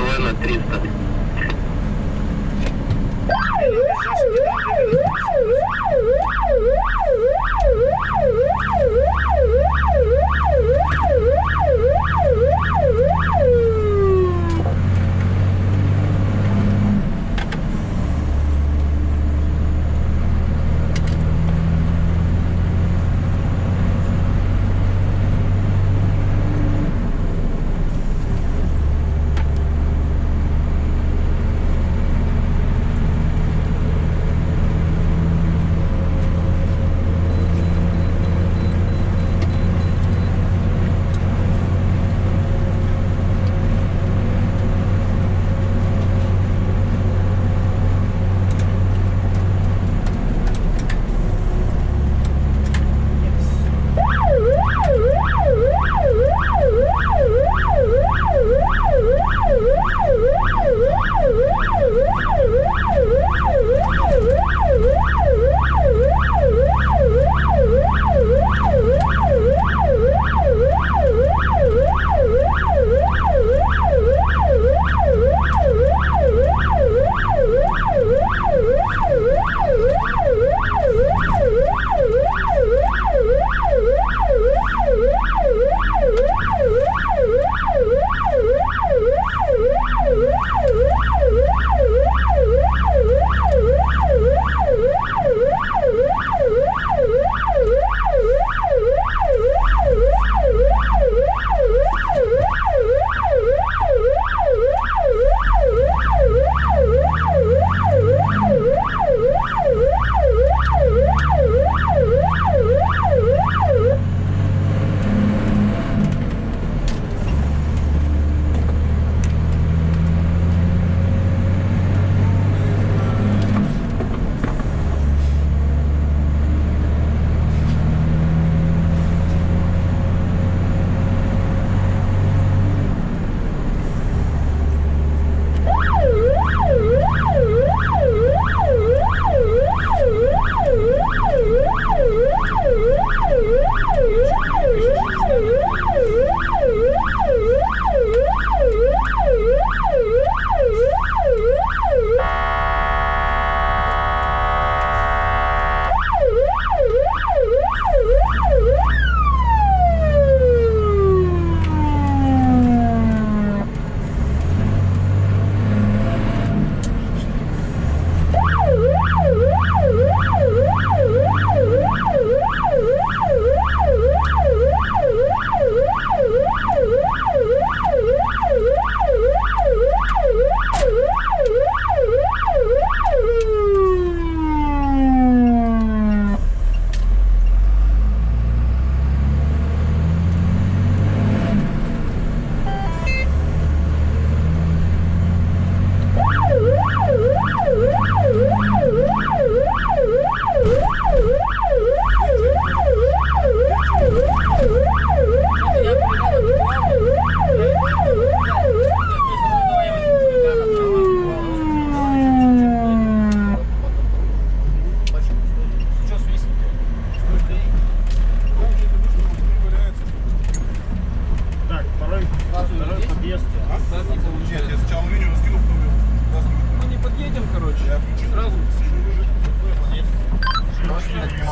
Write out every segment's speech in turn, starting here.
СВ на 300.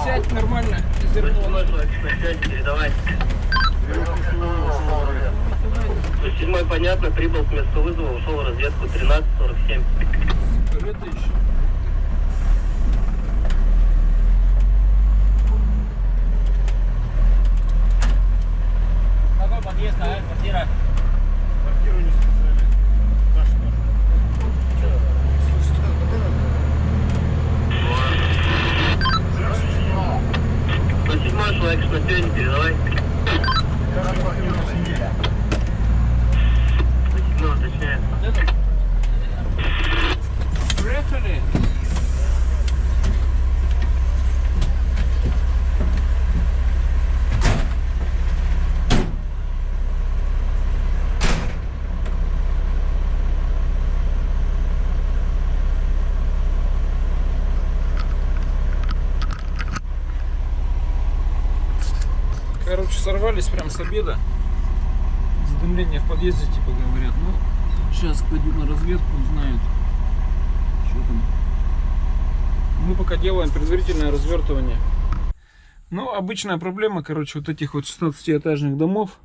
сядь нормально, зерно. Сядь, передавай. Седьмой, понятно, прибыл к месту вызова, ушел в разведку 13.47. короче, сорвались прям с обеда. Задымление в подъезде, типа, говорят. Ну, сейчас пойдут на разведку, узнают, что там. Мы пока делаем предварительное развертывание. Ну, обычная проблема, короче, вот этих вот 16-этажных домов.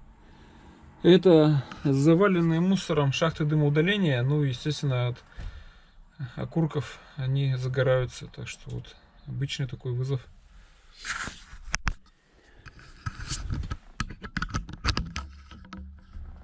Это заваленные мусором шахты дымоудаления. Ну, естественно, от окурков они загораются. Так что вот обычный такой вызов.